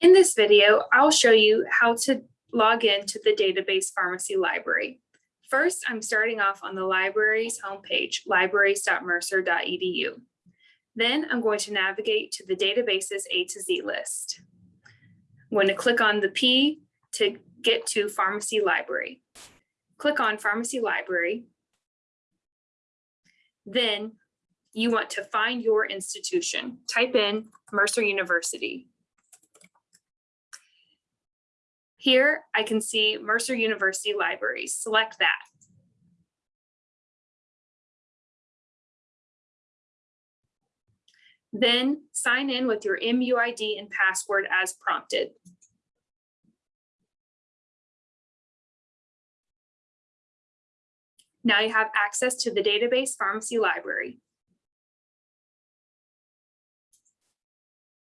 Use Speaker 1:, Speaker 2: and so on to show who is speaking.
Speaker 1: In this video, I'll show you how to log in to the database pharmacy library. First, I'm starting off on the library's homepage, libraries.mercer.edu. Then I'm going to navigate to the database's A to Z list. I'm going to click on the P to get to pharmacy library. Click on pharmacy library. Then you want to find your institution. Type in Mercer University. Here I can see Mercer University Libraries. Select that. Then sign in with your MUID and password as prompted. Now you have access to the database pharmacy library.